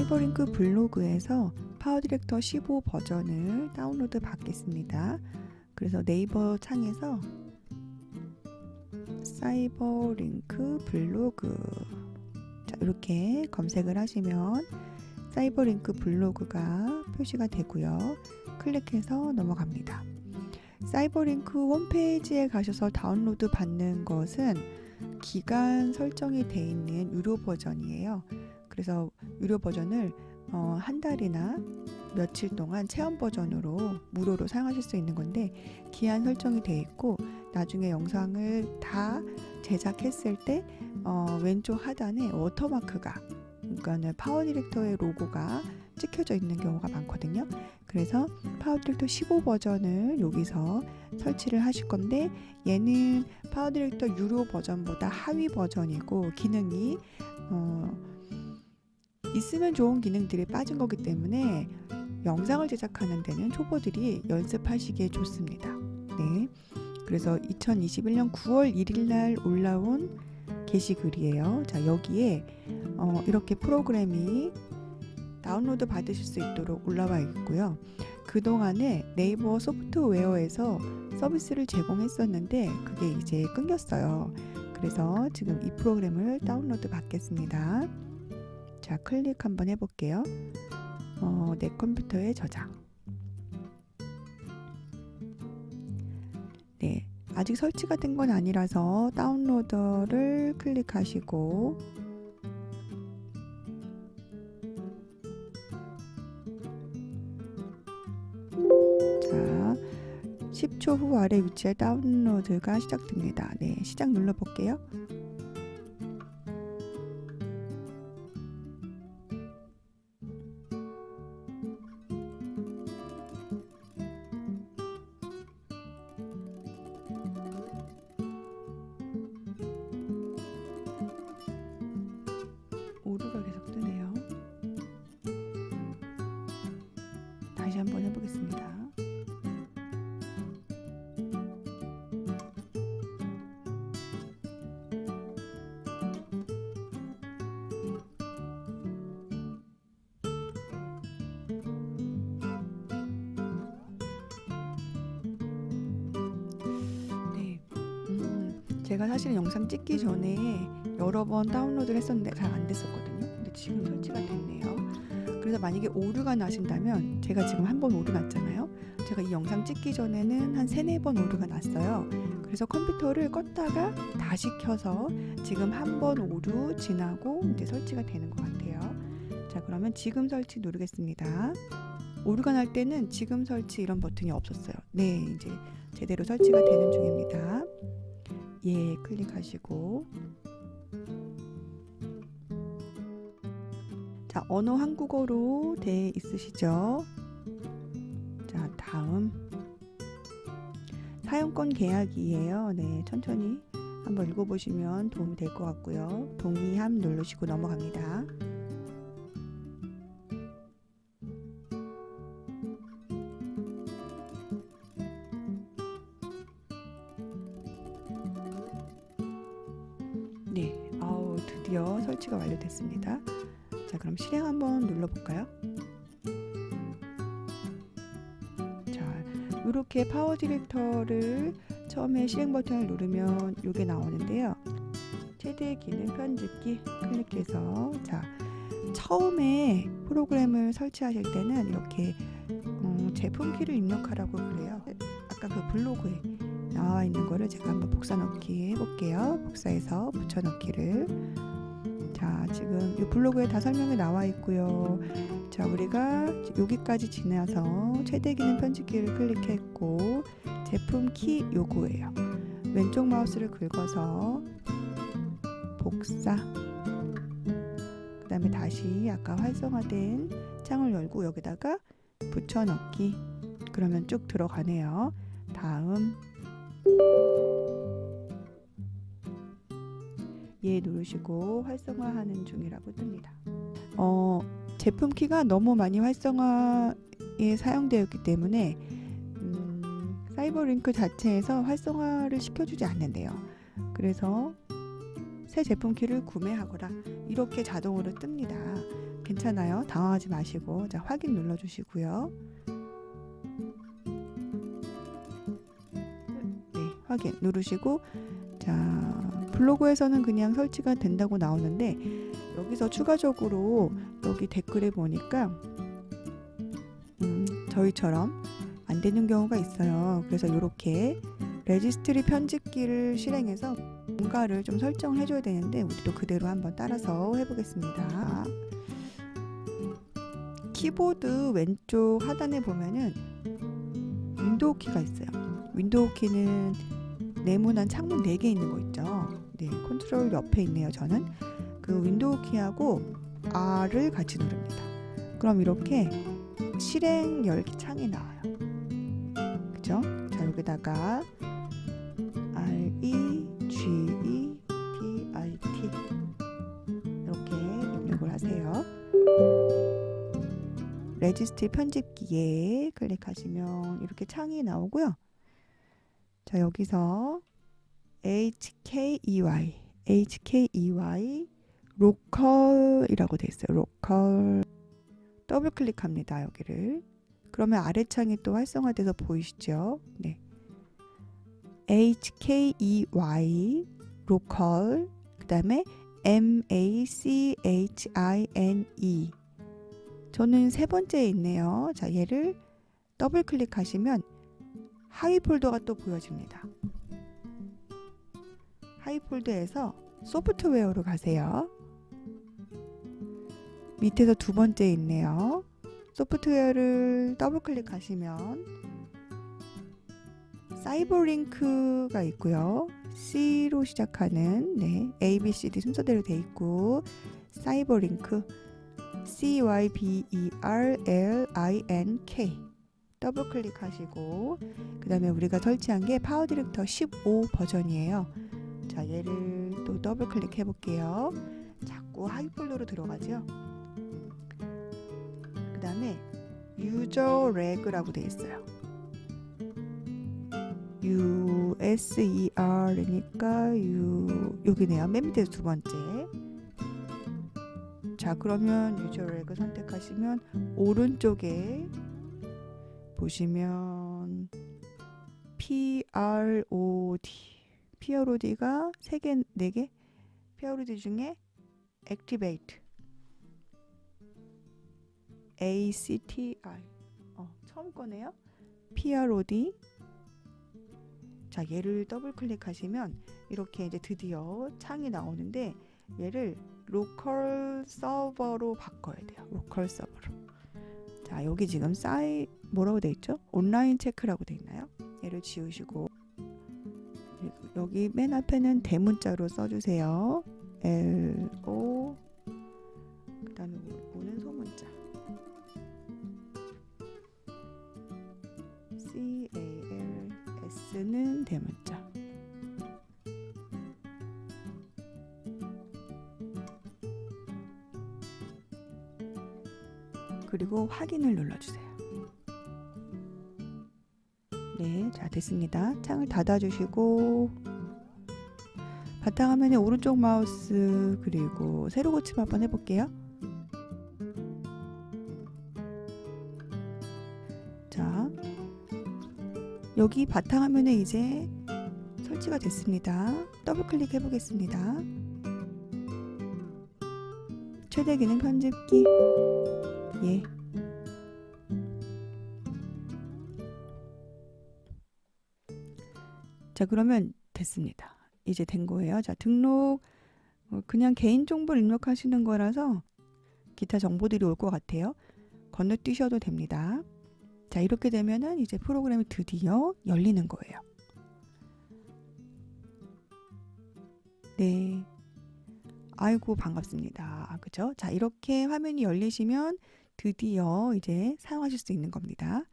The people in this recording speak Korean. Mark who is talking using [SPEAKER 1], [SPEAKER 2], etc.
[SPEAKER 1] CyberLink 블로그에서 PowerDirector 15 버전을 다운로드 받겠습니다. 그래서 네이버 창에서 CyberLink 블로그 자, 이렇게 검색을 하시면 CyberLink 블로그가 표시가 되고요. 클릭해서 넘어갑니다. CyberLink 홈페이지에 가셔서 다운로드 받는 것은 기간 설정이 되어 있는 유료 버전이에요. 그래서 유료 버전을 어, 한 달이나 며칠 동안 체험 버전으로 무료로 사용하실 수 있는 건데 기한 설정이 되어 있고 나중에 영상을 다 제작했을 때 어, 왼쪽 하단에 워터마크가 그러니까 PowerDirector의 로고가 찍혀져 있는 경우가 많거든요. 그래서 PowerDirector 15 버전을 여기서 설치를 하실 건데 얘는 PowerDirector 유료 버전보다 하위 버전이고 기능이 어, 있으면 좋은 기능들이 빠진 거기 때문에 영상을 제작하는 데는 초보들이 연습하시기에 좋습니다. 네. 그래서 2021년 9월 1일 날 올라온 게시글이에요. 자, 여기에 어, 이렇게 프로그램이 다운로드 받으실 수 있도록 올라와 있고요. 그동안에 네이버 소프트웨어에서 서비스를 제공했었는데 그게 이제 끊겼어요. 그래서 지금 이 프로그램을 다운로드 받겠습니다. 자, 클릭 한번 해볼게요. 어, 내 컴퓨터에 저장. 네, 아직 설치가 된 건 아니라서 다운로더를 클릭하시고 자, 10초 후 아래 위치에 다운로드가 시작됩니다. 네, 시작 눌러볼게요. 다시 한번 해보겠습니다. 네, 음, 제가 사실은 영상 찍기 전에 여러 번 다운로드를 했었는데 잘 안 됐었거든요. 근데 지금 설치가 됐네요. 그래서 만약에 오류가 나신다면 제가 지금 한 번 오류 났잖아요. 제가 이 영상 찍기 전에는 한 세네 번 오류가 났어요. 그래서 컴퓨터를 껐다가 다시 켜서 지금 한 번 오류 지나고 이제 설치가 되는 것 같아요. 자, 그러면 지금 설치 누르겠습니다. 오류가 날 때는 지금 설치 이런 버튼이 없었어요. 네, 이제 제대로 설치가 되는 중입니다. 예, 클릭하시고 언어 한국어로 돼 있으시죠? 자, 다음 사용권 계약이에요. 네, 천천히 한번 읽어보시면 도움이 될 것 같고요. 동의함 누르시고 넘어갑니다. 네, 아우 드디어 설치가 완료됐습니다. 자, 그럼 실행 한번 눌러볼까요? 자, 이렇게 파워 디렉터를 처음에 실행 버튼을 누르면 이게 나오는데요. 최대 기능 편집기 클릭해서 자, 처음에 프로그램을 설치하실 때는 이렇게 음, 제품 키를 입력하라고 그래요. 아까 그 블로그에 나와 있는 거를 제가 한번 복사 넣기 해볼게요. 복사해서 붙여 넣기를 자 지금 이 블로그에 다 설명이 나와 있고요. 자 우리가 여기까지 지나서 최대 기능 편집기를 클릭했고 제품 키 요거예요. 왼쪽 마우스를 긁어서 복사. 그 다음에 다시 아까 활성화된 창을 열고 여기다가 붙여넣기. 그러면 쭉 들어가네요. 다음 예 누르시고 활성화하는 중이라고 뜹니다. 어, 제품 키가 너무 많이 활성화에 사용되어 있기 때문에 음, 사이버링크 자체에서 활성화를 시켜주지 않는데요. 그래서 새 제품 키를 구매하거라 이렇게 자동으로 뜹니다. 괜찮아요. 당황하지 마시고 자 확인 눌러주시고요. 네 확인 누르시고 자 블로그에서는 그냥 설치가 된다고 나오는데 여기서 추가적으로 여기 댓글에 보니까 음, 저희처럼 안 되는 경우가 있어요. 그래서 이렇게 레지스트리 편집기를 실행해서 뭔가를 좀 설정을 해줘야 되는데 우리도 그대로 한번 따라서 해보겠습니다. 키보드 왼쪽 하단에 보면은 윈도우 키가 있어요. 윈도우 키는 네모난 창문 4개 있는 거 있죠. 네, 컨트롤 옆에 있네요. 저는 그 윈도우 키하고 R을 같이 누릅니다. 그럼 이렇게 실행 열기 창이 나와요. 그죠? 자, 여기다가 R E G E D I T 이렇게 입력을 하세요. 레지스트 편집기에 클릭하시면 이렇게 창이 나오고요. 자, 여기서 HKEY HKEY LOCAL이라고 되어 있어요. LOCAL 더블 클릭합니다. 여기를. 그러면 아래 창이 또 활성화돼서 보이시죠? 네. HKEY LOCAL 그다음에 MACHINE 저는 세 번째에 있네요. 자, 얘를 더블 클릭하시면 하위 폴더가 또 보여집니다. 하위 폴더에서 소프트웨어로 가세요. 밑에서 두 번째 있네요. 소프트웨어를 더블 클릭하시면 사이버링크가 있고요. C로 시작하는 네, A, B, C, D 순서대로 돼 있고 사이버링크 C, Y, B, E, R, L, I, N, K 더블 클릭하시고 그 다음에 우리가 설치한 게 파워 디렉터 15 버전이에요. 자 얘를 또 더블 클릭해 볼게요. 자꾸 하위 폴더로 들어가죠. 그 다음에 User Reg라고 되어 있어요. U S E R이니까 U 여기네요. 맨 밑에 두 번째. 자 그러면 유저 레그 선택하시면 오른쪽에 보시면 P R O D P R O D가 세 개, 네 개. P R O D 중에 Activate A C T I 어, 처음 O D 자 얘를 더블 클릭하시면 이렇게 이제 드디어 창이 나오는데 얘를 local 서버로 바꿔야 돼요. local 서버로. 자 여기 지금 사이 뭐라고 돼 있죠? Online Check라고 돼 있나요? 얘를 지우시고 여기 맨 앞에는 대문자로 써주세요. L O 그 다음에 오는 소문자 C A L S는 대문자. 그리고 확인을 눌러주세요. 자 됐습니다. 창을 닫아주시고 바탕화면에 오른쪽 마우스 그리고 세로 고침 한번 해볼게요. 자, 여기 바탕화면에 이제 설치가 됐습니다. 더블 클릭 해 보겠습니다. 최대 기능 편집기. 예. 자, 그러면 됐습니다. 이제 된 거예요. 자, 등록 어, 그냥 개인 정보를 입력하시는 거라서 기타 정보들이 올 것 같아요. 건너뛰셔도 됩니다. 자, 이렇게 되면은 이제 프로그램이 드디어 열리는 거예요. 네. 아이고, 반갑습니다. 그죠? 자, 이렇게 화면이 열리시면 드디어 이제 사용하실 수 있는 겁니다.